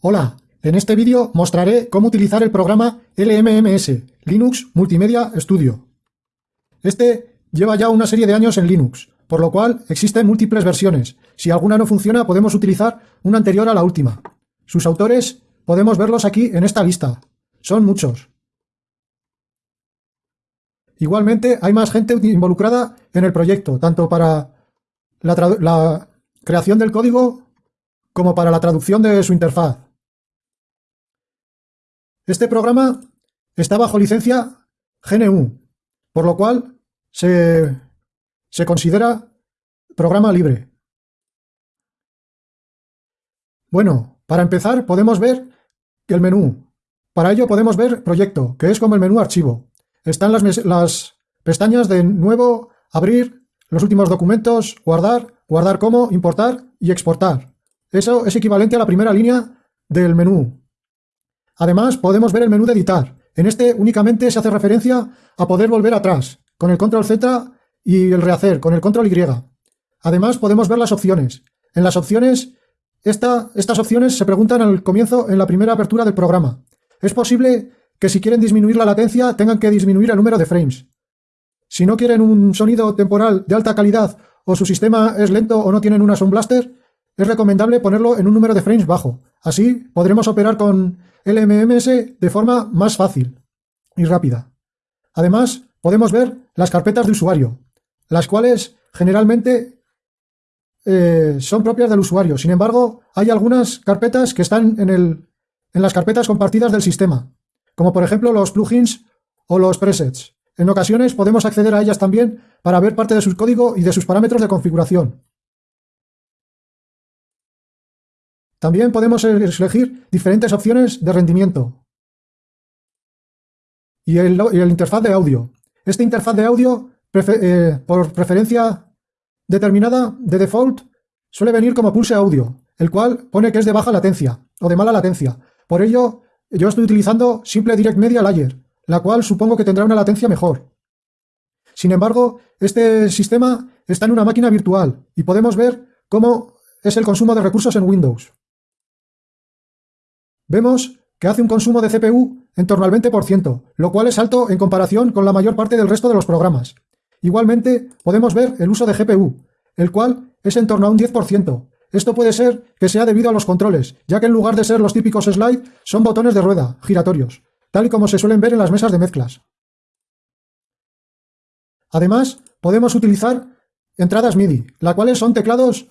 Hola, en este vídeo mostraré cómo utilizar el programa LMMS, Linux Multimedia Studio. Este lleva ya una serie de años en Linux, por lo cual existen múltiples versiones. Si alguna no funciona, podemos utilizar una anterior a la última. Sus autores podemos verlos aquí en esta lista. Son muchos. Igualmente, hay más gente involucrada en el proyecto, tanto para la, la creación del código como para la traducción de su interfaz. Este programa está bajo licencia GNU, por lo cual se, se considera programa libre. Bueno, para empezar podemos ver el menú. Para ello podemos ver proyecto, que es como el menú archivo. Están las, las pestañas de nuevo, abrir, los últimos documentos, guardar, guardar como, importar y exportar. Eso es equivalente a la primera línea del menú. Además, podemos ver el menú de editar. En este únicamente se hace referencia a poder volver atrás, con el control Z y el rehacer, con el control Y. Además, podemos ver las opciones. En las opciones, estas opciones se preguntan al comienzo en la primera apertura del programa. Es posible que si quieren disminuir la latencia tengan que disminuir el número de frames. Si no quieren un sonido temporal de alta calidad o su sistema es lento o no tienen una Sound Blaster, es recomendable ponerlo en un número de frames bajo. Así podremos operar con LMMS de forma más fácil y rápida. Además, podemos ver las carpetas de usuario, las cuales generalmente eh, son propias del usuario. Sin embargo, hay algunas carpetas que están el, en las carpetas compartidas del sistema, como por ejemplo los plugins o los presets. En ocasiones podemos acceder a ellas también para ver parte de su código y de sus parámetros de configuración. También podemos elegir diferentes opciones de rendimiento. Y el, interfaz de audio. Este interfaz de audio, eh, por preferencia determinada, de default, suele venir como pulse audio, el cual pone que es de baja latencia o de mala latencia. Por ello, yo estoy utilizando simple Direct Media Layer, la cual supongo que tendrá una latencia mejor. Sin embargo, este sistema está en una máquina virtual y podemos ver cómo es el consumo de recursos en Windows. Vemos que hace un consumo de CPU en torno al 20%, lo cual es alto en comparación con la mayor parte del resto de los programas. Igualmente, podemos ver el uso de GPU, el cual es en torno a un 10%. Esto puede ser que sea debido a los controles, ya que en lugar de ser los típicos slide, son botones de rueda, giratorios, tal y como se suelen ver en las mesas de mezclas. Además, podemos utilizar entradas MIDI, las cuales son teclados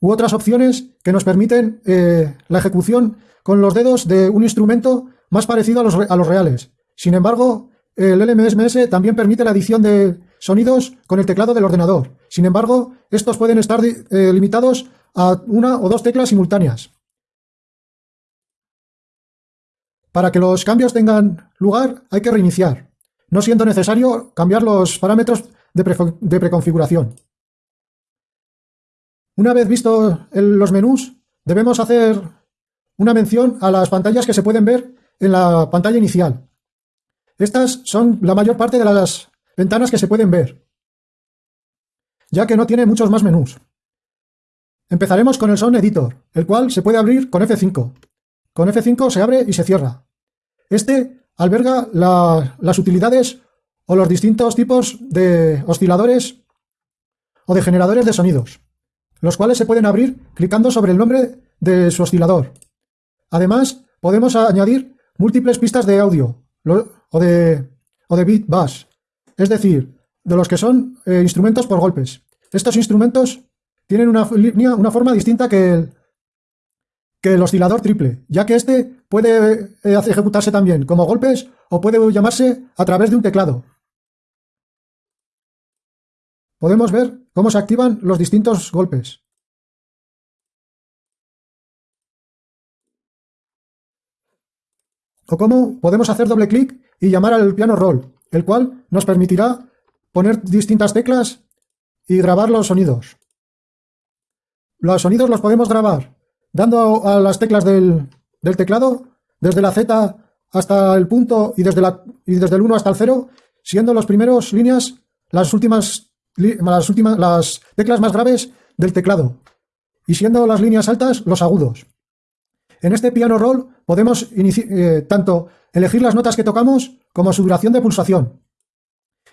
u otras opciones que nos permiten eh, la ejecución con los dedos de un instrumento más parecido a los, reales. Sin embargo, el LMSMS también permite la adición de sonidos con el teclado del ordenador. Sin embargo, estos pueden estar eh, limitados a una o dos teclas simultáneas. Para que los cambios tengan lugar, hay que reiniciar, no siendo necesario cambiar los parámetros de, preconfiguración. Una vez visto los menús, debemos hacer una mención a las pantallas que se pueden ver en la pantalla inicial. Estas son la mayor parte de las ventanas que se pueden ver, ya que no tiene muchos más menús. Empezaremos con el Sound Editor, el cual se puede abrir con F5. Con F5 se abre y se cierra. Este alberga las utilidades o los distintos tipos de osciladores o de generadores de sonidos, los cuales se pueden abrir clicando sobre el nombre de su oscilador. Además, podemos añadir múltiples pistas de audio o de, o beat bass, es decir, de los que son eh, instrumentos por golpes. Estos instrumentos tienen una, una forma distinta que el, que el oscilador triple, ya que este puede eh, ejecutarse también como golpes o puede llamarse a través de un teclado. Podemos ver cómo se activan los distintos golpes. o cómo podemos hacer doble clic y llamar al piano roll, el cual nos permitirá poner distintas teclas y grabar los sonidos. Los sonidos los podemos grabar dando a las teclas del, teclado, desde la Z hasta el punto y desde, la, y desde el 1 hasta el 0, siendo las primeras líneas las últimas, las últimas las teclas más graves del teclado y siendo las líneas altas los agudos. En este piano roll podemos eh, tanto elegir las notas que tocamos como su duración de pulsación.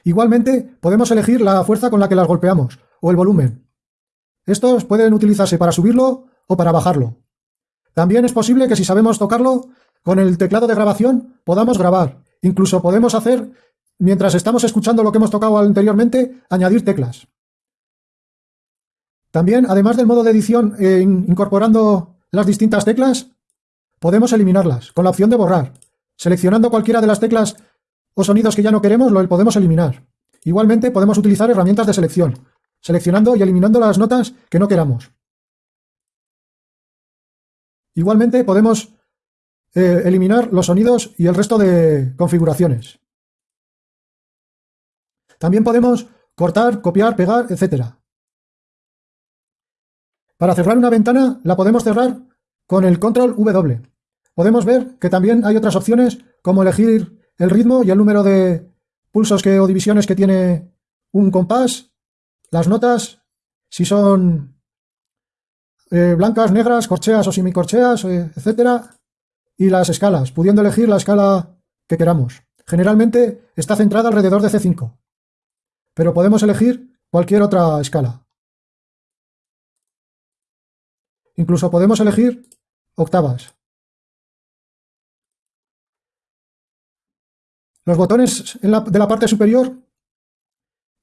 Igualmente, podemos elegir la fuerza con la que las golpeamos, o el volumen. Estos pueden utilizarse para subirlo o para bajarlo. También es posible que si sabemos tocarlo, con el teclado de grabación podamos grabar. Incluso podemos hacer, mientras estamos escuchando lo que hemos tocado anteriormente, añadir teclas. También, además del modo de edición eh, incorporando las distintas teclas, podemos eliminarlas con la opción de borrar. Seleccionando cualquiera de las teclas o sonidos que ya no queremos, lo podemos eliminar. Igualmente podemos utilizar herramientas de selección, seleccionando y eliminando las notas que no queramos. Igualmente podemos eh, eliminar los sonidos y el resto de configuraciones. También podemos cortar, copiar, pegar, etc. Para cerrar una ventana la podemos cerrar con el control W. Podemos ver que también hay otras opciones como elegir el ritmo y el número de pulsos que, o divisiones que tiene un compás, las notas, si son eh, blancas, negras, corcheas o semicorcheas, eh, etcétera, y las escalas, pudiendo elegir la escala que queramos. Generalmente está centrada alrededor de C5, pero podemos elegir cualquier otra escala. Incluso podemos elegir octavas. Los botones de la parte superior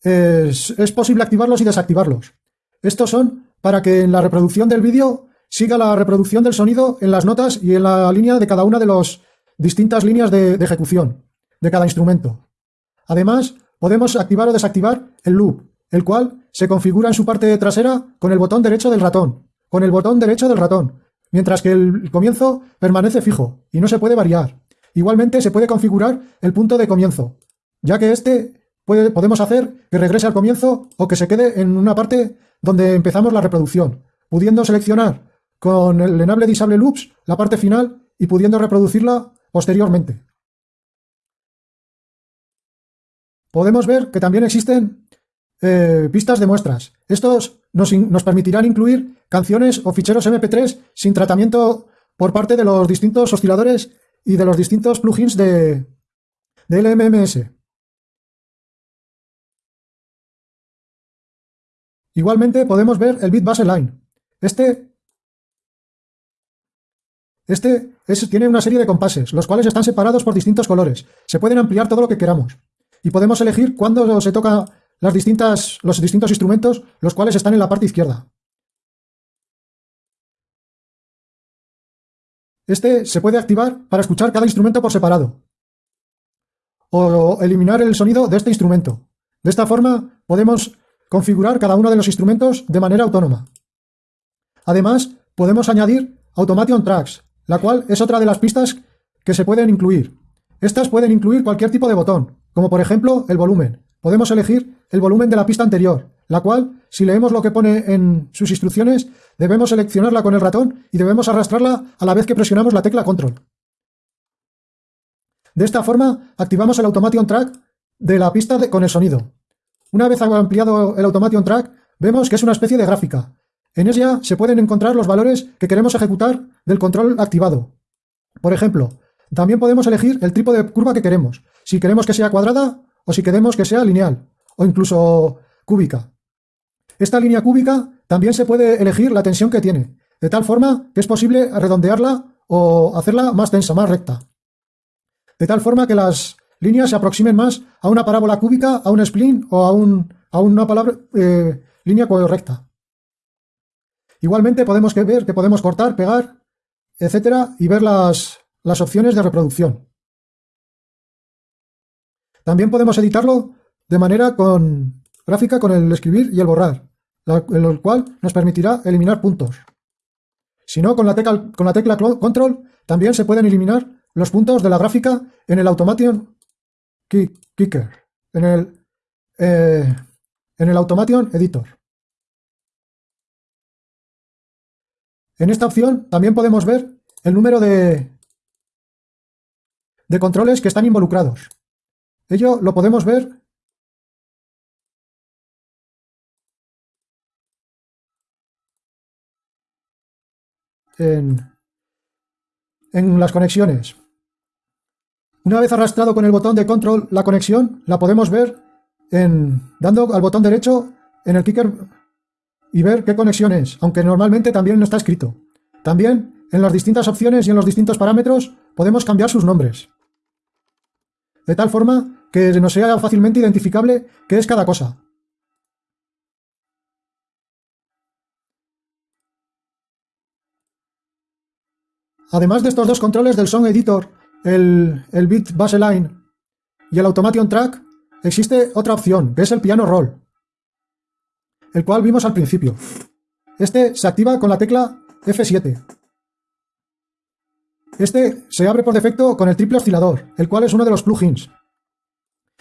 es, posible activarlos y desactivarlos. Estos son para que en la reproducción del vídeo siga la reproducción del sonido en las notas y en la línea de cada una de las distintas líneas de, de ejecución de cada instrumento. Además, podemos activar o desactivar el loop, el cual se configura en su parte trasera con el botón derecho del ratón, con el botón derecho del ratón, mientras que el comienzo permanece fijo y no se puede variar. Igualmente se puede configurar el punto de comienzo, ya que este podemos hacer que regrese al comienzo o que se quede en una parte donde empezamos la reproducción, pudiendo seleccionar con el enable disable loops la parte final y pudiendo reproducirla posteriormente. Podemos ver que también existen eh, pistas de muestras. Estos nos, permitirán incluir canciones o ficheros MP3 sin tratamiento por parte de los distintos osciladores y de los distintos plugins de, de LMMS. Igualmente podemos ver el bit baseline. Este, este tiene una serie de compases, los cuales están separados por distintos colores. Se pueden ampliar todo lo que queramos. Y podemos elegir cuándo se toca los distintos instrumentos, los cuales están en la parte izquierda. Este se puede activar para escuchar cada instrumento por separado o eliminar el sonido de este instrumento. De esta forma podemos configurar cada uno de los instrumentos de manera autónoma. Además, podemos añadir Automation Tracks, la cual es otra de las pistas que se pueden incluir. Estas pueden incluir cualquier tipo de botón, como por ejemplo el volumen. Podemos elegir el volumen de la pista anterior, la cual, si leemos lo que pone en sus instrucciones, debemos seleccionarla con el ratón y debemos arrastrarla a la vez que presionamos la tecla Control. De esta forma, activamos el Automation Track de la pista con el sonido. Una vez ampliado el Automation Track, vemos que es una especie de gráfica. En ella se pueden encontrar los valores que queremos ejecutar del control activado. Por ejemplo, también podemos elegir el tipo de curva que queremos, si queremos que sea cuadrada o si queremos que sea lineal, o incluso cúbica. Esta línea cúbica también se puede elegir la tensión que tiene, de tal forma que es posible redondearla o hacerla más densa, más recta. De tal forma que las líneas se aproximen más a una parábola cúbica, a un spline o a, una eh, línea correcta. Igualmente podemos ver que podemos cortar, pegar, etcétera, y ver las, las opciones de reproducción. También podemos editarlo de manera con gráfica con el escribir y el borrar, lo cual nos permitirá eliminar puntos. Si no, con la tecla, con la tecla control también se pueden eliminar los puntos de la gráfica en el Automation Kicker, en el, eh, en el Automation Editor. En esta opción también podemos ver el número de, de controles que están involucrados. Ello lo podemos ver en, en las conexiones. Una vez arrastrado con el botón de control la conexión, la podemos ver en, dando al botón derecho en el kicker y ver qué conexión es, aunque normalmente también no está escrito. También en las distintas opciones y en los distintos parámetros podemos cambiar sus nombres. De tal forma que nos sea fácilmente identificable qué es cada cosa. Además de estos dos controles del Song Editor, el, el Bit Baseline y el Automation Track, existe otra opción, que es el Piano Roll, el cual vimos al principio. Este se activa con la tecla F7. Este se abre por defecto con el triple oscilador, el cual es uno de los plugins.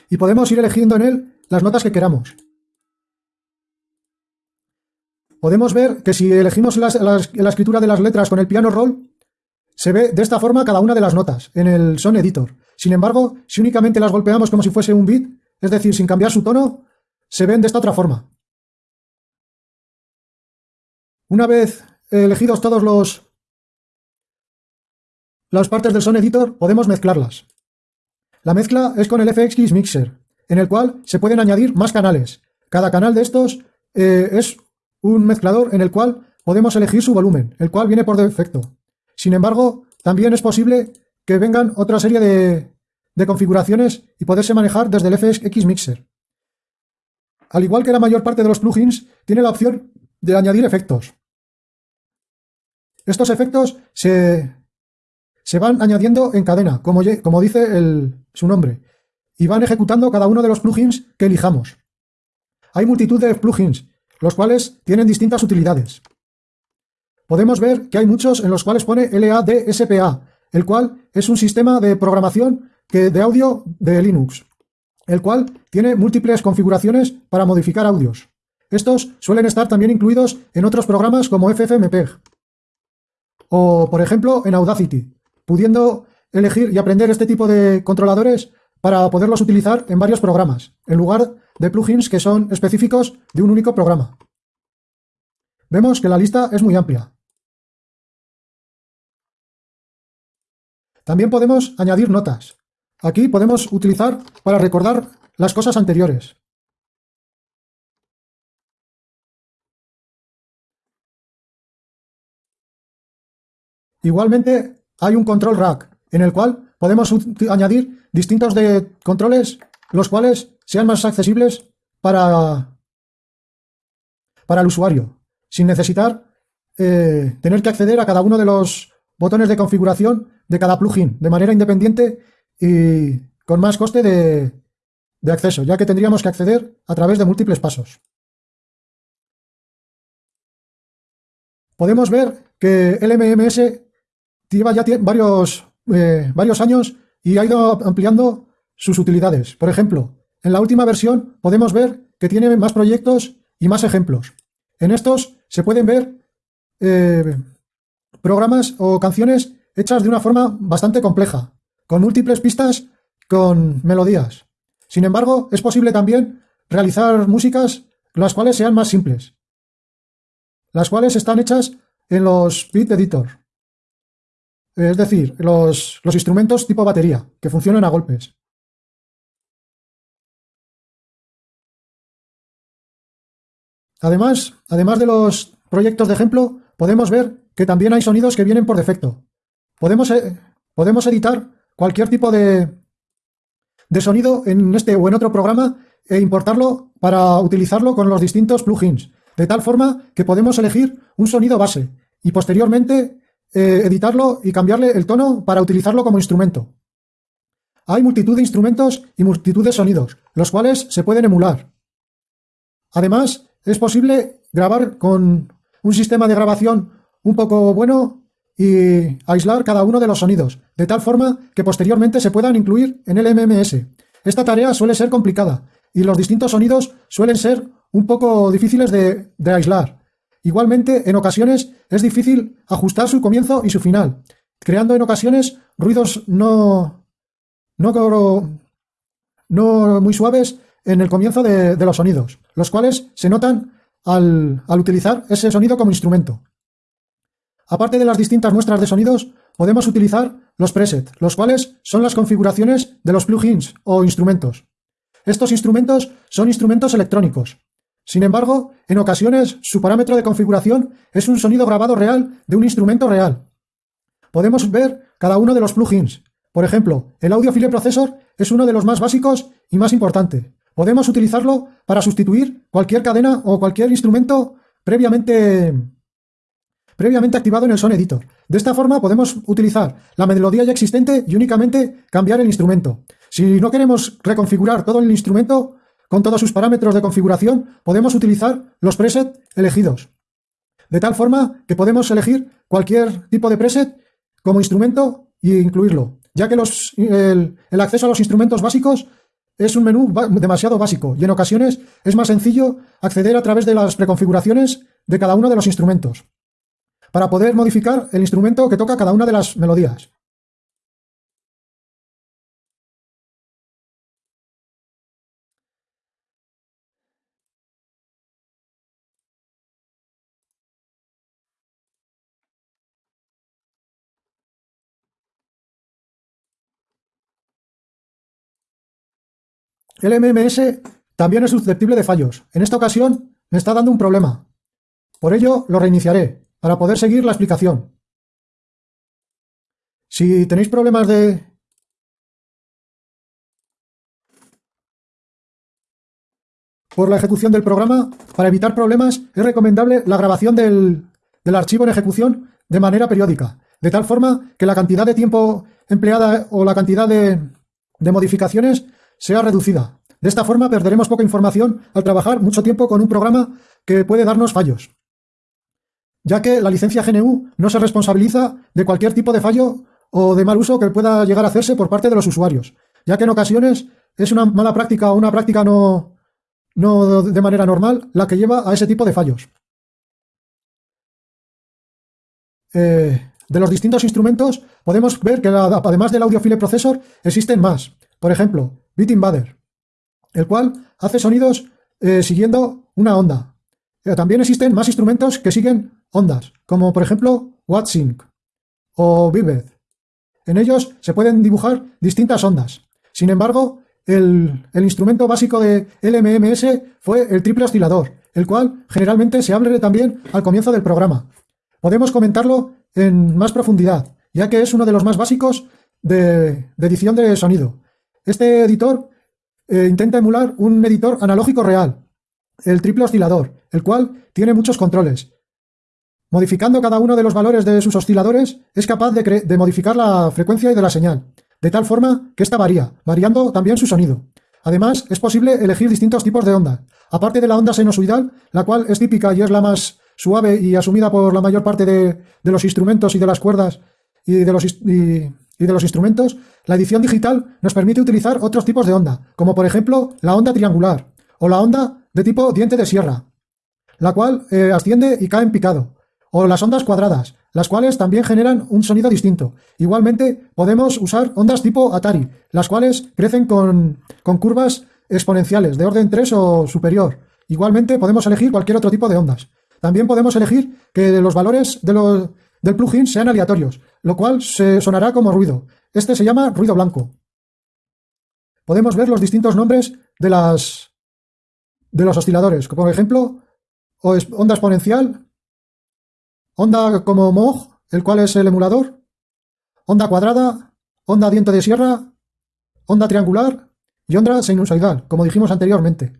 Y podemos ir eligiendo en él las notas que queramos. Podemos ver que si elegimos la, escritura de las letras con el piano roll, se ve de esta forma cada una de las notas en el Son Editor. Sin embargo, si únicamente las golpeamos como si fuese un bit, es decir, sin cambiar su tono, se ven de esta otra forma. Una vez elegidos todos los las partes del Son Editor, podemos mezclarlas. La mezcla es con el FX Mixer, en el cual se pueden añadir más canales. Cada canal de estos eh, es un mezclador en el cual podemos elegir su volumen, el cual viene por defecto. Sin embargo, también es posible que vengan otra serie de, configuraciones y poderse manejar desde el FX Mixer. Al igual que la mayor parte de los plugins, tiene la opción de añadir efectos. Estos efectos se, se van añadiendo en cadena, como, dice su nombre, y van ejecutando cada uno de los plugins que elijamos. Hay multitud de plugins, los cuales tienen distintas utilidades podemos ver que hay muchos en los cuales pone LADSPA, el cual es un sistema de programación que, de audio de Linux, el cual tiene múltiples configuraciones para modificar audios. Estos suelen estar también incluidos en otros programas como FFmpeg o, por ejemplo, en Audacity, pudiendo elegir y aprender este tipo de controladores para poderlos utilizar en varios programas, en lugar de plugins que son específicos de un único programa. Vemos que la lista es muy amplia. También podemos añadir notas. Aquí podemos utilizar para recordar las cosas anteriores. Igualmente hay un control rack en el cual podemos añadir distintos controles los cuales sean más accesibles para, para el usuario sin necesitar eh, tener que acceder a cada uno de los botones de configuración de cada plugin de manera independiente y con más coste de, de acceso, ya que tendríamos que acceder a través de múltiples pasos. Podemos ver que el MMS lleva ya varios, eh, varios años y ha ido ampliando sus utilidades. Por ejemplo, en la última versión podemos ver que tiene más proyectos y más ejemplos. En estos se pueden ver eh, programas o canciones hechas de una forma bastante compleja, con múltiples pistas con melodías. Sin embargo, es posible también realizar músicas las cuales sean más simples, las cuales están hechas en los Beat Editor, es decir, los, instrumentos tipo batería, que funcionan a golpes. Además, además de los proyectos de ejemplo, podemos ver que también hay sonidos que vienen por defecto. Podemos, eh, podemos editar cualquier tipo de, de sonido en este o en otro programa e importarlo para utilizarlo con los distintos plugins, de tal forma que podemos elegir un sonido base y posteriormente eh, editarlo y cambiarle el tono para utilizarlo como instrumento. Hay multitud de instrumentos y multitud de sonidos, los cuales se pueden emular. Además, es posible grabar con un sistema de grabación un poco bueno y aislar cada uno de los sonidos, de tal forma que posteriormente se puedan incluir en el MMS. Esta tarea suele ser complicada y los distintos sonidos suelen ser un poco difíciles de, aislar. Igualmente, en ocasiones es difícil ajustar su comienzo y su final, creando en ocasiones ruidos no, no, muy suaves en el comienzo de, los sonidos, los cuales se notan al, utilizar ese sonido como instrumento. aparte de las distintas muestras de sonidos, podemos utilizar los presets, los cuales son las configuraciones de los plugins o instrumentos. Estos instrumentos son instrumentos electrónicos. Sin embargo, en ocasiones su parámetro de configuración es un sonido grabado real de un instrumento real. Podemos ver cada uno de los plugins. Por ejemplo, el Audio File Processor es uno de los más básicos y más importante. Podemos utilizarlo para sustituir cualquier cadena o cualquier instrumento previamente, previamente activado en el Son Editor. De esta forma podemos utilizar la melodía ya existente y únicamente cambiar el instrumento. Si no queremos reconfigurar todo el instrumento con todos sus parámetros de configuración, podemos utilizar los presets elegidos. De tal forma que podemos elegir cualquier tipo de preset como instrumento e incluirlo, ya que el, el acceso a los instrumentos básicos es un menú demasiado básico y en ocasiones es más sencillo acceder a través de las preconfiguraciones de cada uno de los instrumentos para poder modificar el instrumento que toca cada una de las melodías. El MMS también es susceptible de fallos. En esta ocasión me está dando un problema. Por ello lo reiniciaré para poder seguir la explicación. Si tenéis problemas de... Por la ejecución del programa, para evitar problemas es recomendable la grabación del, archivo en ejecución de manera periódica, de tal forma que la cantidad de tiempo empleada o la cantidad de, de modificaciones sea reducida. De esta forma perderemos poca información al trabajar mucho tiempo con un programa que puede darnos fallos, ya que la licencia GNU no se responsabiliza de cualquier tipo de fallo o de mal uso que pueda llegar a hacerse por parte de los usuarios, ya que en ocasiones es una mala práctica o una práctica no, no de manera normal la que lleva a ese tipo de fallos. Eh, de los distintos instrumentos podemos ver que además del Audiofile Processor existen más. Por ejemplo, Beat Invader, el cual hace sonidos eh, siguiendo una onda. Eh, también existen más instrumentos que siguen ondas, como por ejemplo WattSync o Vivid. En ellos se pueden dibujar distintas ondas. Sin embargo, el, instrumento básico de LMMS fue el triple oscilador, el cual generalmente se abre también al comienzo del programa. Podemos comentarlo en más profundidad, ya que es uno de los más básicos de edición de sonido. Este editor eh, intenta emular un editor analógico real, el triple oscilador, el cual tiene muchos controles. Modificando cada uno de los valores de sus osciladores, es capaz de, modificar la frecuencia y de la señal, de tal forma que ésta varía, variando también su sonido. Además, es posible elegir distintos tipos de onda. Aparte de la onda sinusoidal, la cual es típica y es la más suave y asumida por la mayor parte de, los instrumentos y de las cuerdas y de los, de los instrumentos, la edición digital nos permite utilizar otros tipos de onda, como por ejemplo la onda triangular o la onda de tipo diente de sierra, la cual eh, asciende y cae en picado, o las ondas cuadradas, las cuales también generan un sonido distinto. Igualmente podemos usar ondas tipo Atari, las cuales crecen con, con curvas exponenciales de orden 3 o superior. Igualmente podemos elegir cualquier otro tipo de ondas. También podemos elegir que los valores de los, del plugin sean aleatorios, lo cual se sonará como ruido. Este se llama ruido blanco. Podemos ver los distintos nombres de, las, de los osciladores, como por ejemplo, onda exponencial, onda como Moog, el cual es el emulador, onda cuadrada, onda diente de sierra, onda triangular y onda sinusoidal, como dijimos anteriormente.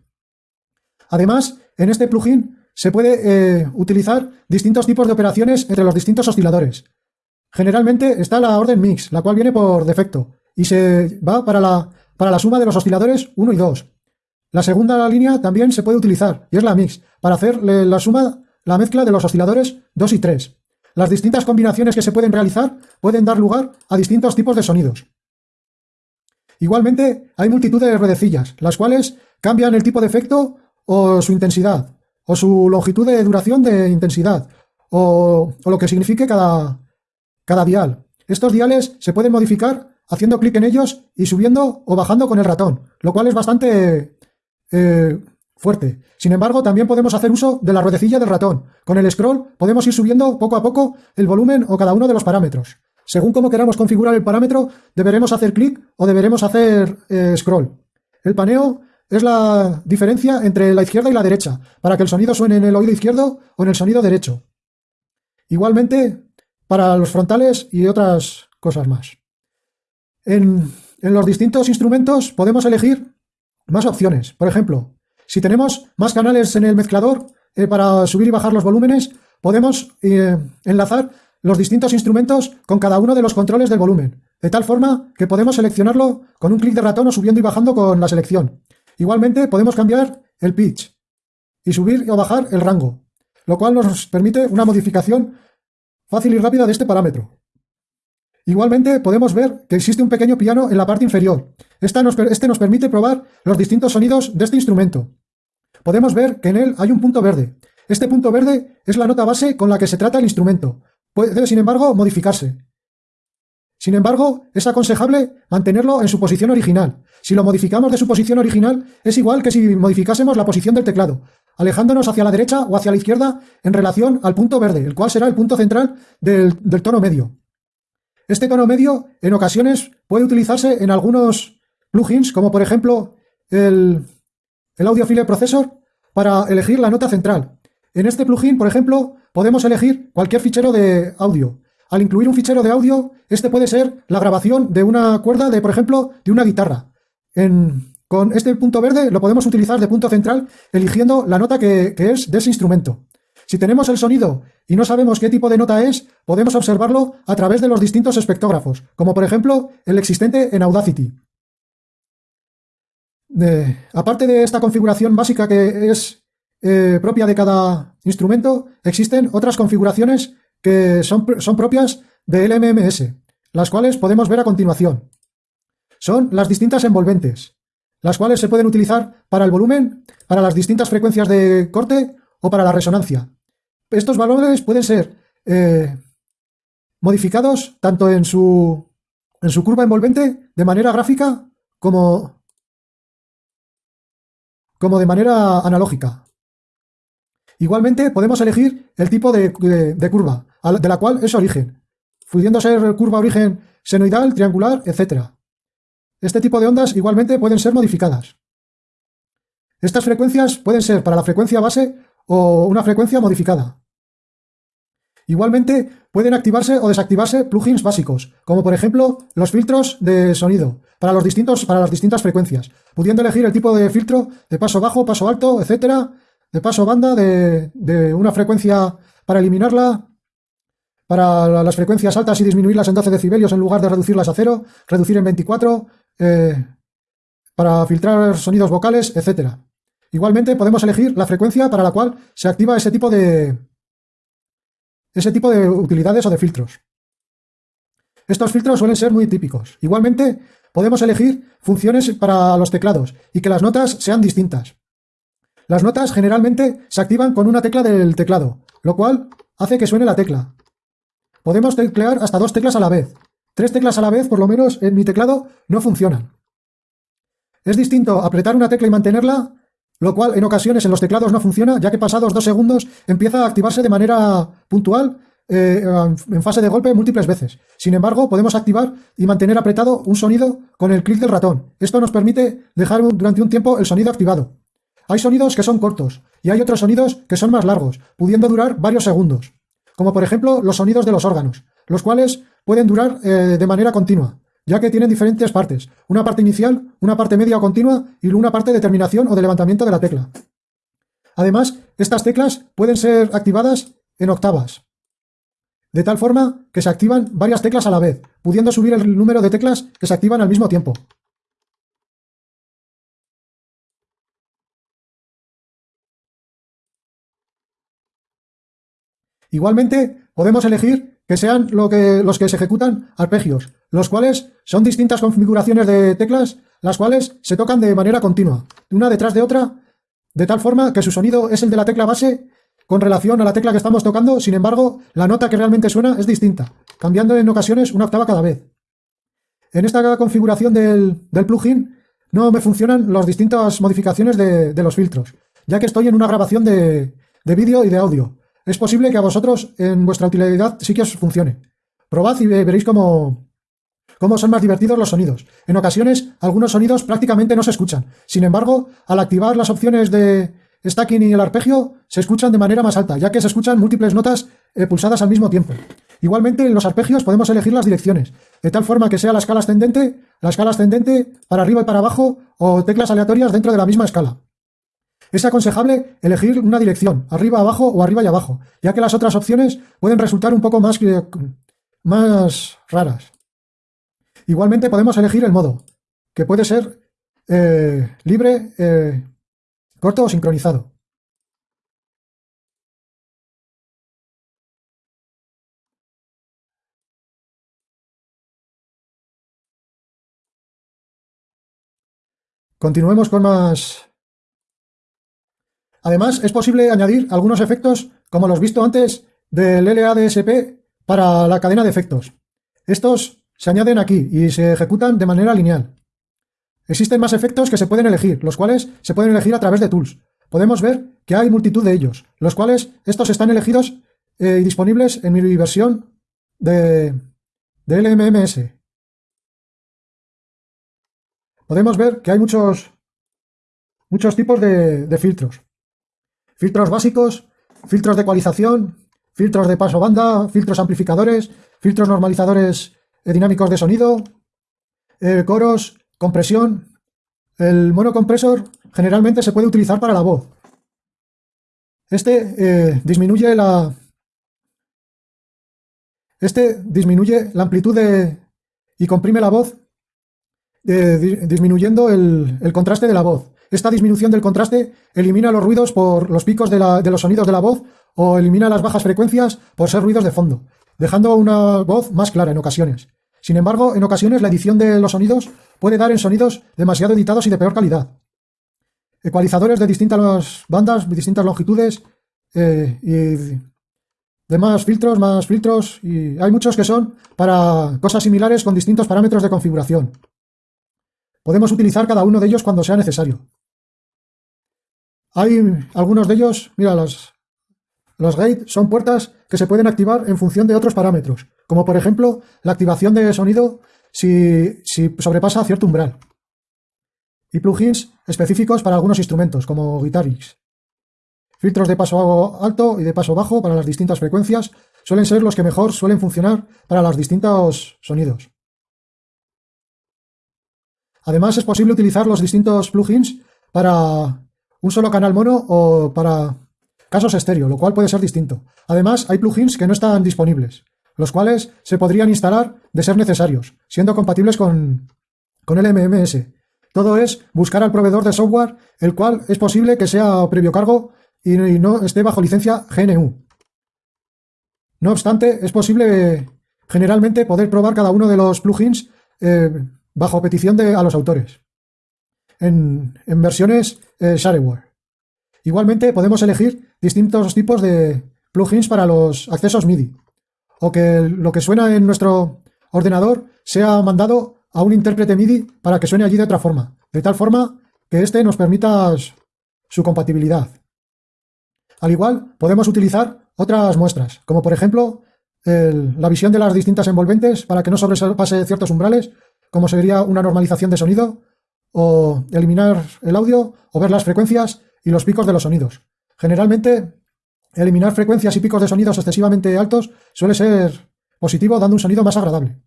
Además, en este plugin se puede eh, utilizar distintos tipos de operaciones entre los distintos osciladores. Generalmente está la orden mix, la cual viene por defecto, y se va para la, para la suma de los osciladores 1 y 2. La segunda línea también se puede utilizar, y es la mix, para hacer la suma, la mezcla de los osciladores 2 y 3. Las distintas combinaciones que se pueden realizar pueden dar lugar a distintos tipos de sonidos. Igualmente, hay multitud de redecillas, las cuales cambian el tipo de efecto o su intensidad, o su longitud de duración de intensidad, o, lo que signifique cada, cada dial. Estos diales se pueden modificar haciendo clic en ellos y subiendo o bajando con el ratón, lo cual es bastante eh, fuerte. Sin embargo, también podemos hacer uso de la ruedecilla del ratón. Con el scroll podemos ir subiendo poco a poco el volumen o cada uno de los parámetros. Según cómo queramos configurar el parámetro, deberemos hacer clic o deberemos hacer eh, scroll. El paneo es la diferencia entre la izquierda y la derecha, para que el sonido suene en el oído izquierdo o en el sonido derecho. Igualmente, para los frontales y otras cosas más. En, los distintos instrumentos podemos elegir más opciones. Por ejemplo, si tenemos más canales en el mezclador eh, para subir y bajar los volúmenes, podemos eh, enlazar los distintos instrumentos con cada uno de los controles del volumen, de tal forma que podemos seleccionarlo con un clic de ratón o subiendo y bajando con la selección. Igualmente podemos cambiar el pitch y subir o bajar el rango, lo cual nos permite una modificación fácil y rápida de este parámetro. Igualmente podemos ver que existe un pequeño piano en la parte inferior. este nos permite probar los distintos sonidos de este instrumento. Podemos ver que en él hay un punto verde. Este punto verde es la nota base con la que se trata el instrumento, Puede, sin embargo, modificarse. Sin embargo, es aconsejable mantenerlo en su posición original. Si lo modificamos de su posición original, es igual que si modificásemos la posición del teclado, alejándonos hacia la derecha o hacia la izquierda en relación al punto verde, el cual será el punto central del, tono medio. Este tono medio, en ocasiones, puede utilizarse en algunos plugins, como por ejemplo el, el Audio File Processor, para elegir la nota central. En este plugin, por ejemplo, podemos elegir cualquier fichero de audio. Al incluir un fichero de audio, este puede ser la grabación de una cuerda de, por ejemplo, de una guitarra. con este punto verde lo podemos utilizar de punto central eligiendo la nota que, es de ese instrumento. Si tenemos el sonido y no sabemos qué tipo de nota es, podemos observarlo a través de los distintos espectógrafos, como por ejemplo el existente en Audacity. aparte de esta configuración básica que es eh, propia de cada instrumento, existen otras configuraciones que son, son propias del MMS, las cuales podemos ver a continuación. Son las distintas envolventes, las cuales se pueden utilizar para el volumen, para las distintas frecuencias de corte o para la resonancia. Estos valores pueden ser eh, modificados tanto en su, en su curva envolvente de manera gráfica como, como de manera analógica. Igualmente podemos elegir el tipo de, curva, de la cual es origen, pudiendo ser curva origen senoidal, triangular, etc. Este tipo de ondas igualmente pueden ser modificadas. Estas frecuencias pueden ser para la frecuencia base o una frecuencia modificada. Igualmente pueden activarse o desactivarse plugins básicos, como por ejemplo los filtros de sonido para, los distintos, para las distintas frecuencias, pudiendo elegir el tipo de filtro de paso bajo, paso alto, etcétera, de paso banda de, una frecuencia para eliminarla, para las frecuencias altas y disminuirlas en 12 decibelios en lugar de reducirlas a cero, reducir en 24, eh, para filtrar sonidos vocales, etc. Igualmente podemos elegir la frecuencia para la cual se activa ese tipo de, ese tipo de utilidades o de filtros. Estos filtros suelen ser muy típicos. Igualmente podemos elegir funciones para los teclados y que las notas sean distintas. Las notas generalmente se activan con una tecla del teclado, lo cual hace que suene la tecla. Podemos teclear hasta dos teclas a la vez. Tres teclas a la vez, por lo menos en mi teclado, no funcionan. Es distinto apretar una tecla y mantenerla, lo cual en ocasiones en los teclados no funciona, ya que pasados dos segundos empieza a activarse de manera puntual eh, en fase de golpe múltiples veces. Sin embargo, podemos activar y mantener apretado un sonido con el clic del ratón. Esto nos permite dejar durante un tiempo el sonido activado. Hay sonidos que son cortos y hay otros sonidos que son más largos, pudiendo durar varios segundos, como por ejemplo los sonidos de los órganos, los cuales pueden durar eh, de manera continua, ya que tienen diferentes partes, una parte inicial, una parte media o continua y una parte de terminación o de levantamiento de la tecla. Además, estas teclas pueden ser activadas en octavas, de tal forma que se activan varias teclas a la vez, pudiendo subir el número de teclas que se activan al mismo tiempo. Igualmente, podemos elegir que sean lo que, los que se ejecutan arpegios, los cuales son distintas configuraciones de teclas, las cuales se tocan de manera continua, una detrás de otra, de tal forma que su sonido es el de la tecla base con relación a la tecla que estamos tocando, sin embargo, la nota que realmente suena es distinta, cambiando en ocasiones una octava cada vez. En esta configuración del, plugin no me funcionan las distintas modificaciones de, de los filtros, ya que estoy en una grabación de, de vídeo y de audio. Es posible que a vosotros en vuestra utilidad sí que os funcione. Probad y veréis cómo, cómo son más divertidos los sonidos. En ocasiones, algunos sonidos prácticamente no se escuchan. Sin embargo, al activar las opciones de stacking y el arpegio, se escuchan de manera más alta, ya que se escuchan múltiples notas eh, pulsadas al mismo tiempo. Igualmente, en los arpegios podemos elegir las direcciones, de tal forma que sea la escala ascendente, la escala ascendente para arriba y para abajo, o teclas aleatorias dentro de la misma escala. Es aconsejable elegir una dirección, arriba, abajo o arriba y abajo, ya que las otras opciones pueden resultar un poco más, más raras. Igualmente podemos elegir el modo, que puede ser eh, libre, eh, corto o sincronizado. Continuemos con más... Además, es posible añadir algunos efectos, como los visto antes, del LADSP para la cadena de efectos. Estos se añaden aquí y se ejecutan de manera lineal. Existen más efectos que se pueden elegir, los cuales se pueden elegir a través de tools. Podemos ver que hay multitud de ellos, los cuales estos están elegidos eh, y disponibles en mi versión de, de LMMS. Podemos ver que hay muchos, muchos tipos de, de filtros. Filtros básicos, filtros de ecualización, filtros de paso banda, filtros amplificadores, filtros normalizadores eh, dinámicos de sonido, eh, coros, compresión. El monocompresor generalmente se puede utilizar para la voz. Este eh, disminuye la este disminuye la amplitud de, y comprime la voz disminuyendo el, contraste de la voz. Esta disminución del contraste elimina los ruidos por los picos de, los sonidos de la voz o elimina las bajas frecuencias por ser ruidos de fondo, dejando una voz más clara en ocasiones. Sin embargo, en ocasiones la edición de los sonidos puede dar en sonidos demasiado editados y de peor calidad. Ecualizadores de distintas bandas, distintas longitudes eh, y demás filtros, más filtros y hay muchos que son para cosas similares con distintos parámetros de configuración. Podemos utilizar cada uno de ellos cuando sea necesario. Hay algunos de ellos, mira, los, los gate son puertas que se pueden activar en función de otros parámetros como por ejemplo la activación de sonido si, sobrepasa cierto umbral. Y plugins específicos para algunos instrumentos, como Guitarix. Filtros de paso alto y de paso bajo para las distintas frecuencias suelen ser los que mejor suelen funcionar para los distintos sonidos. Además, es posible utilizar los distintos plugins para un solo canal mono o para casos estéreo, lo cual puede ser distinto. Además, hay plugins que no están disponibles los cuales se podrían instalar de ser necesarios, siendo compatibles con, con el MMS. Todo es buscar al proveedor de software, el cual es posible que sea previo cargo y no esté bajo licencia GNU. No obstante, es posible generalmente poder probar cada uno de los plugins eh, bajo petición de, a los autores, en, versiones eh, shareware. Igualmente podemos elegir distintos tipos de plugins para los accesos MIDI o que lo que suena en nuestro ordenador sea mandado a un intérprete MIDI para que suene allí de otra forma, de tal forma que éste nos permita su compatibilidad. Al igual, podemos utilizar otras muestras, como por ejemplo la visión de las distintas envolventes para que no sobrepase ciertos umbrales, como sería una normalización de sonido, o eliminar el audio, o ver las frecuencias y los picos de los sonidos. Generalmente Eliminar frecuencias y picos de sonidos excesivamente altos suele ser positivo, dando un sonido más agradable.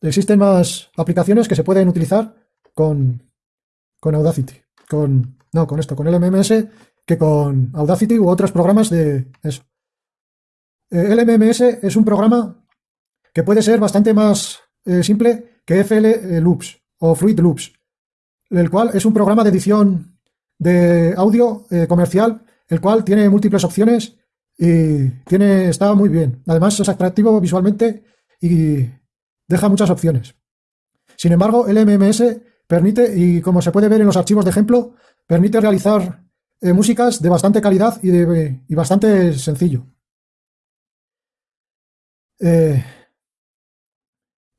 Existen más aplicaciones que se pueden utilizar con, con Audacity, con, no, con esto, con el MMS, que con Audacity u otros programas de eso. Eh, el es un programa que puede ser bastante más eh, simple que FL Loops o Fruit Loops el cual es un programa de edición de audio eh, comercial, el cual tiene múltiples opciones y tiene, está muy bien. Además es atractivo visualmente y deja muchas opciones. Sin embargo, el MMS permite, y como se puede ver en los archivos de ejemplo, permite realizar eh, músicas de bastante calidad y, de, y bastante sencillo. Eh,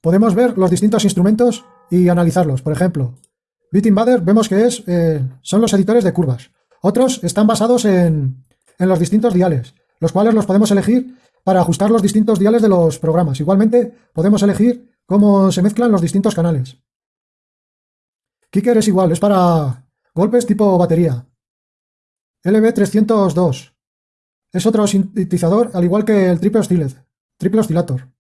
podemos ver los distintos instrumentos y analizarlos. Por ejemplo, Bitinvader vemos que es, eh, son los editores de curvas. Otros están basados en, en los distintos diales, los cuales los podemos elegir para ajustar los distintos diales de los programas. Igualmente, podemos elegir cómo se mezclan los distintos canales. Kicker es igual, es para golpes tipo batería. LB302 es otro sintetizador, al igual que el triple, oscilator.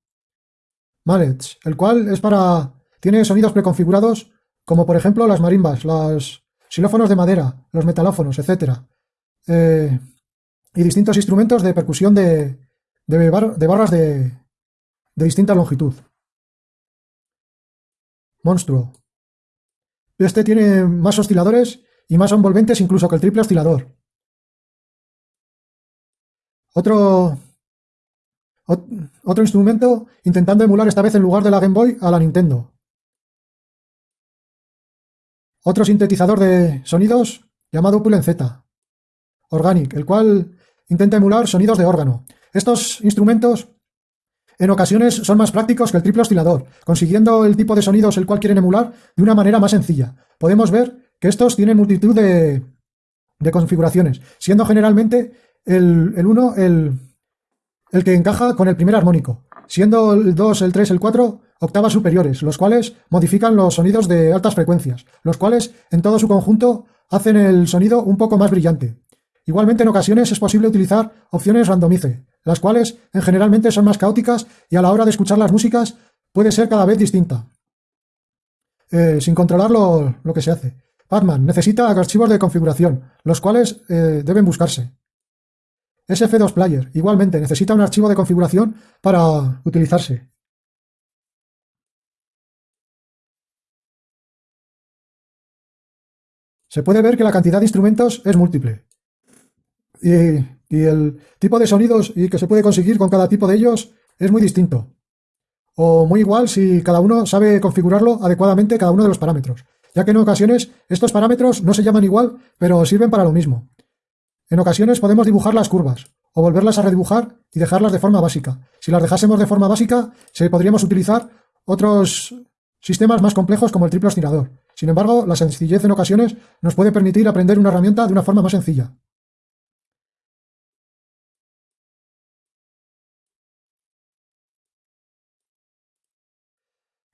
Mallets, el cual es para... tiene sonidos preconfigurados, como por ejemplo las marimbas, los xilófonos de madera, los metalófonos, etc. Eh, y distintos instrumentos de percusión de, de, barras de, de distinta longitud. Monstruo. Este tiene más osciladores y más envolventes incluso que el triple oscilador. Otro, otro instrumento intentando emular esta vez en lugar de la Game Boy a la Nintendo. Otro sintetizador de sonidos llamado Pullen Z. Organic, el cual intenta emular sonidos de órgano. Estos instrumentos en ocasiones son más prácticos que el triple oscilador, consiguiendo el tipo de sonidos el cual quieren emular de una manera más sencilla. Podemos ver que estos tienen multitud de, configuraciones, siendo generalmente el, el 1 el, el que encaja con el primer armónico, siendo el 2, el 3, el 4 octavas superiores, los cuales modifican los sonidos de altas frecuencias, los cuales en todo su conjunto hacen el sonido un poco más brillante. Igualmente en ocasiones es posible utilizar opciones randomice, las cuales en generalmente son más caóticas y a la hora de escuchar las músicas puede ser cada vez distinta, eh, sin controlar lo, que se hace. Batman necesita archivos de configuración, los cuales eh, deben buscarse. SF2 Player, igualmente, necesita un archivo de configuración para utilizarse. Se puede ver que la cantidad de instrumentos es múltiple. Y y el tipo de sonidos y que se puede conseguir con cada tipo de ellos es muy distinto. O muy igual si cada uno sabe configurarlo adecuadamente cada uno de los parámetros, ya que en ocasiones estos parámetros no se llaman igual, pero sirven para lo mismo. En ocasiones podemos dibujar las curvas, o volverlas a redibujar y dejarlas de forma básica. Si las dejásemos de forma básica, se podríamos utilizar otros sistemas más complejos como el triple oscilador. Sin embargo, la sencillez en ocasiones nos puede permitir aprender una herramienta de una forma más sencilla.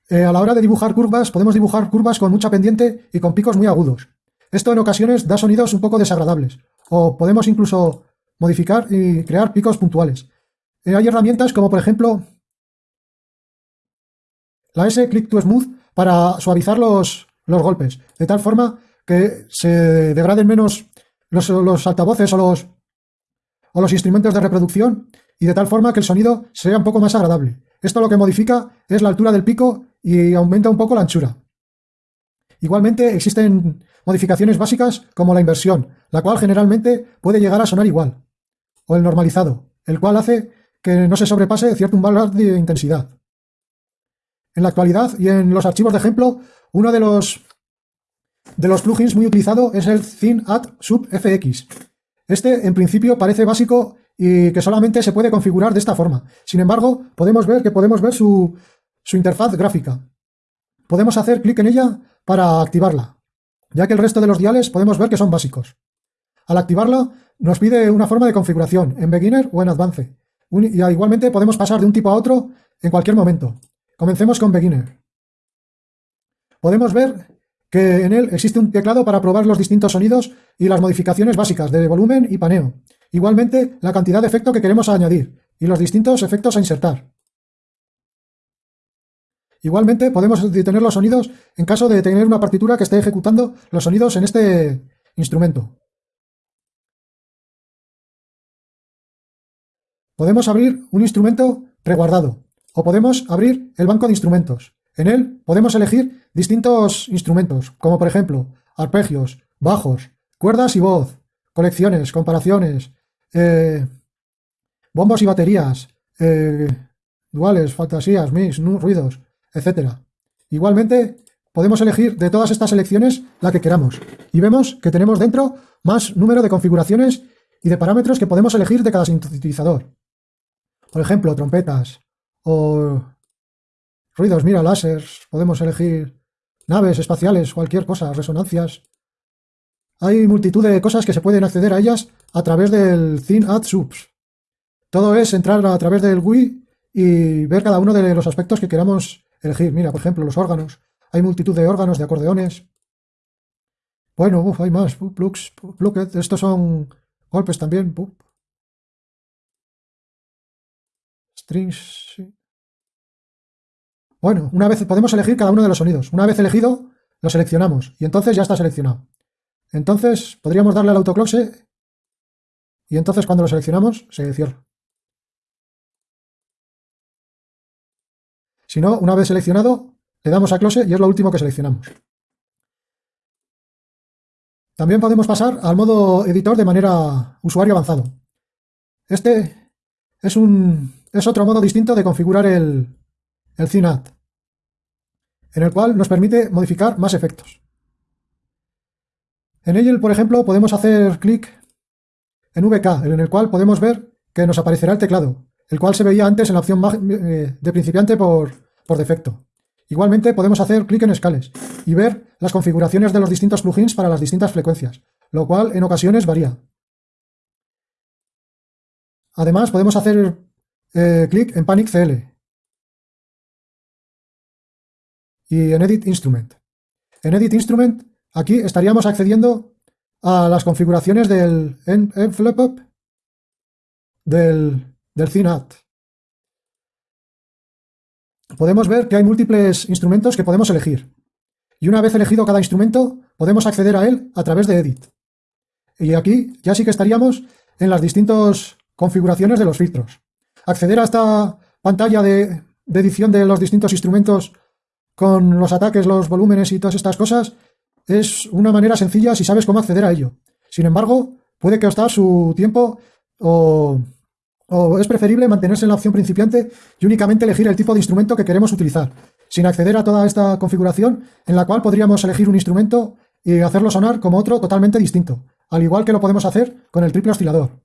Eh, a la hora de dibujar curvas, podemos dibujar curvas con mucha pendiente y con picos muy agudos. Esto en ocasiones da sonidos un poco desagradables, o podemos incluso modificar y crear picos puntuales. Eh, hay herramientas como por ejemplo la S Click to Smooth para suavizar los, los golpes, de tal forma que se degraden menos los, los altavoces o los, o los instrumentos de reproducción y de tal forma que el sonido sea un poco más agradable. Esto lo que modifica es la altura del pico y aumenta un poco la anchura. Igualmente existen modificaciones básicas como la inversión, la cual generalmente puede llegar a sonar igual, o el normalizado, el cual hace que no se sobrepase cierto umbral de intensidad. En la actualidad y en los archivos de ejemplo, uno de los, de los plugins muy utilizado es el Thin Add Sub FX. Este, en principio, parece básico y que solamente se puede configurar de esta forma. Sin embargo, podemos ver que podemos ver su, su interfaz gráfica. Podemos hacer clic en ella para activarla, ya que el resto de los diales podemos ver que son básicos. Al activarla, nos pide una forma de configuración, en Beginner o en Advance. Y igualmente podemos pasar de un tipo a otro en cualquier momento. Comencemos con Beginner. Podemos ver que en él existe un teclado para probar los distintos sonidos y las modificaciones básicas de volumen y paneo. Igualmente, la cantidad de efecto que queremos añadir y los distintos efectos a insertar. Igualmente podemos detener los sonidos en caso de tener una partitura que esté ejecutando los sonidos en este instrumento. Podemos abrir un instrumento preguardado o podemos abrir el banco de instrumentos. En él podemos elegir distintos instrumentos, como por ejemplo arpegios, bajos, cuerdas y voz, colecciones, comparaciones, eh, bombos y baterías, eh, duales, fantasías, mix, ruidos, etcétera. Igualmente, podemos elegir de todas estas selecciones la que queramos. Y vemos que tenemos dentro más número de configuraciones y de parámetros que podemos elegir de cada sintetizador. Por ejemplo, trompetas o ruidos, mira, láseres, podemos elegir naves espaciales, cualquier cosa, resonancias. Hay multitud de cosas que se pueden acceder a ellas a través del Add Subs. Todo es entrar a través del GUI y ver cada uno de los aspectos que queramos elegir. Mira, por ejemplo, los órganos. Hay multitud de órganos, de acordeones. Bueno, uf, hay más. Plugs, plucket. Estos son golpes también. Strings. Bueno, una vez podemos elegir cada uno de los sonidos. Una vez elegido, lo seleccionamos y entonces ya está seleccionado. Entonces podríamos darle al autoclose y entonces cuando lo seleccionamos se cierra. Si no, una vez seleccionado, le damos a close y es lo último que seleccionamos. También podemos pasar al modo editor de manera usuario avanzado. Este es, un, es otro modo distinto de configurar el, el CINAT, en el cual nos permite modificar más efectos. En él, por ejemplo, podemos hacer clic en VK, en el cual podemos ver que nos aparecerá el teclado, el cual se veía antes en la opción eh, de principiante por, por defecto. Igualmente podemos hacer clic en escales y ver las configuraciones de los distintos plugins para las distintas frecuencias, lo cual en ocasiones varía. Además podemos hacer eh, clic en Panic CL y en Edit Instrument. En Edit Instrument Aquí estaríamos accediendo a las configuraciones del envelope del, del CINAT. Podemos ver que hay múltiples instrumentos que podemos elegir. Y una vez elegido cada instrumento, podemos acceder a él a través de Edit. Y aquí ya sí que estaríamos en las distintas configuraciones de los filtros. Acceder a esta pantalla de, de edición de los distintos instrumentos con los ataques, los volúmenes y todas estas cosas es una manera sencilla si sabes cómo acceder a ello. Sin embargo, puede costar su tiempo o, es preferible mantenerse en la opción principiante y únicamente elegir el tipo de instrumento que queremos utilizar, sin acceder a toda esta configuración en la cual podríamos elegir un instrumento y hacerlo sonar como otro totalmente distinto, al igual que lo podemos hacer con el triple oscilador.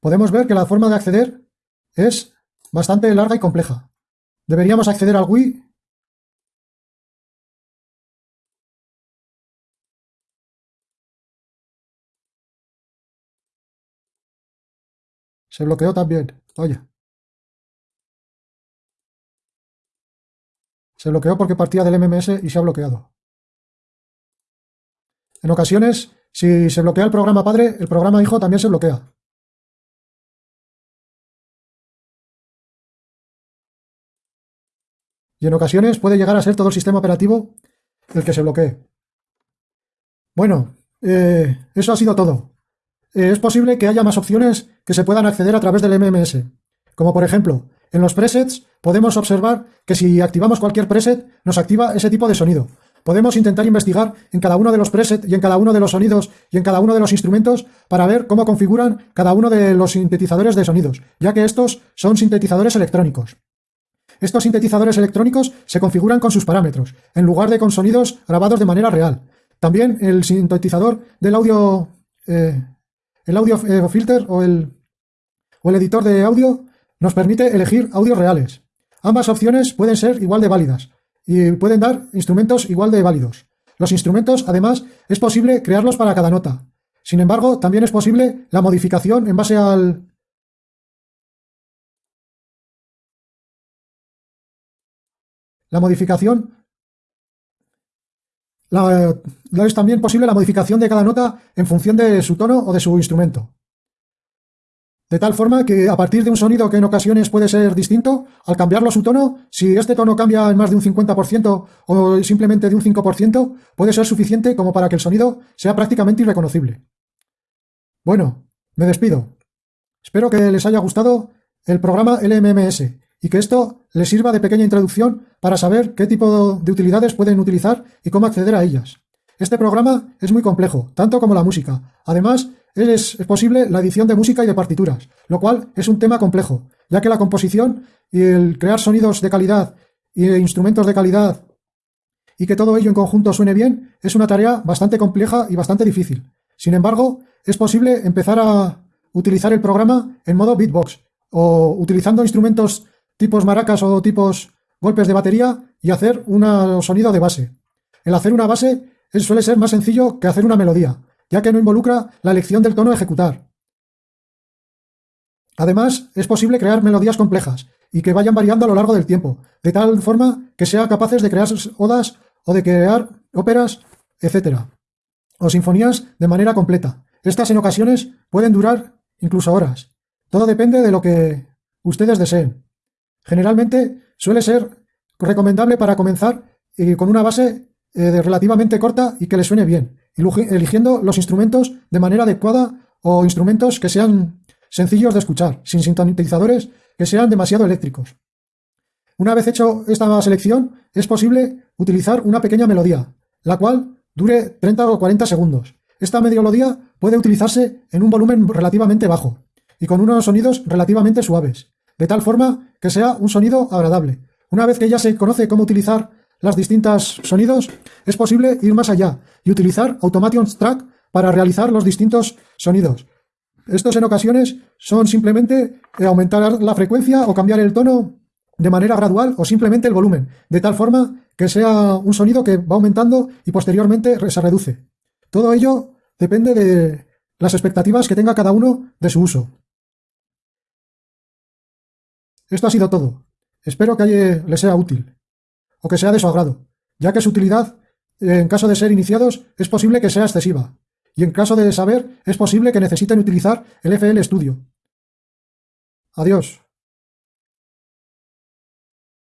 Podemos ver que la forma de acceder es bastante larga y compleja. Deberíamos acceder al Wii Se bloqueó también. Vaya. Se bloqueó porque partía del MMS y se ha bloqueado. En ocasiones, si se bloquea el programa padre, el programa hijo también se bloquea. y en ocasiones puede llegar a ser todo el sistema operativo el que se bloquee. Bueno, eh, eso ha sido todo. Es posible que haya más opciones que se puedan acceder a través del MMS, como por ejemplo, en los presets podemos observar que si activamos cualquier preset nos activa ese tipo de sonido. Podemos intentar investigar en cada uno de los presets y en cada uno de los sonidos y en cada uno de los instrumentos para ver cómo configuran cada uno de los sintetizadores de sonidos, ya que estos son sintetizadores electrónicos. Estos sintetizadores electrónicos se configuran con sus parámetros, en lugar de con sonidos grabados de manera real. También el sintetizador del audio, eh, el audio eh, filter o el, o el editor de audio nos permite elegir audios reales. Ambas opciones pueden ser igual de válidas y pueden dar instrumentos igual de válidos. Los instrumentos, además, es posible crearlos para cada nota. Sin embargo, también es posible la modificación en base al, La modificación es también posible la modificación de cada nota en función de su tono o de su instrumento. De tal forma que a partir de un sonido que en ocasiones puede ser distinto, al cambiarlo su tono, si este tono cambia en más de un 50% o simplemente de un 5%, puede ser suficiente como para que el sonido sea prácticamente irreconocible. Bueno, me despido. Espero que les haya gustado el programa LMMS y que esto les sirva de pequeña introducción para saber qué tipo de utilidades pueden utilizar y cómo acceder a ellas. Este programa es muy complejo, tanto como la música. Además, es posible la edición de música y de partituras, lo cual es un tema complejo, ya que la composición y el crear sonidos de calidad y instrumentos de calidad y que todo ello en conjunto suene bien es una tarea bastante compleja y bastante difícil. Sin embargo, es posible empezar a, utilizar el programa en modo beatbox o utilizando instrumentos tipos maracas o tipos golpes de batería y hacer un sonido de base. El hacer una base suele ser más sencillo que hacer una melodía, ya que no involucra la elección del tono a ejecutar. Además, es posible crear melodías complejas y que vayan variando a lo largo del tiempo, de tal forma que sean capaces de crear odas o de crear óperas, etc. o sinfonías de manera completa. Estas en ocasiones pueden durar incluso horas. Todo depende de lo que ustedes deseen. Generalmente suele ser recomendable para comenzar eh, con una base eh, relativamente corta y que le suene bien, eligiendo los instrumentos de manera adecuada o instrumentos que sean sencillos de escuchar, sin sintonizadores que sean demasiado eléctricos. Una vez hecho esta selección, es posible utilizar una pequeña melodía, la cual dure 30 o 40 segundos. Esta melodía puede utilizarse en un volumen relativamente bajo y con unos sonidos relativamente suaves, de tal forma que sea un sonido agradable. Una vez que ya se conoce cómo utilizar las distintas sonidos, es posible ir más allá y utilizar Automation Track para realizar los distintos sonidos. Estos en ocasiones son simplemente aumentar la frecuencia o cambiar el tono de manera gradual o simplemente el volumen, de tal forma que sea un sonido que va aumentando y posteriormente se reduce. Todo ello depende de las expectativas que tenga cada uno de su uso. Esto ha sido todo. Espero que les sea útil o que sea de su agrado, ya que su utilidad, en caso de ser iniciados, es posible que sea excesiva, y en caso de saber, es posible que necesiten utilizar el FL Studio. Adiós.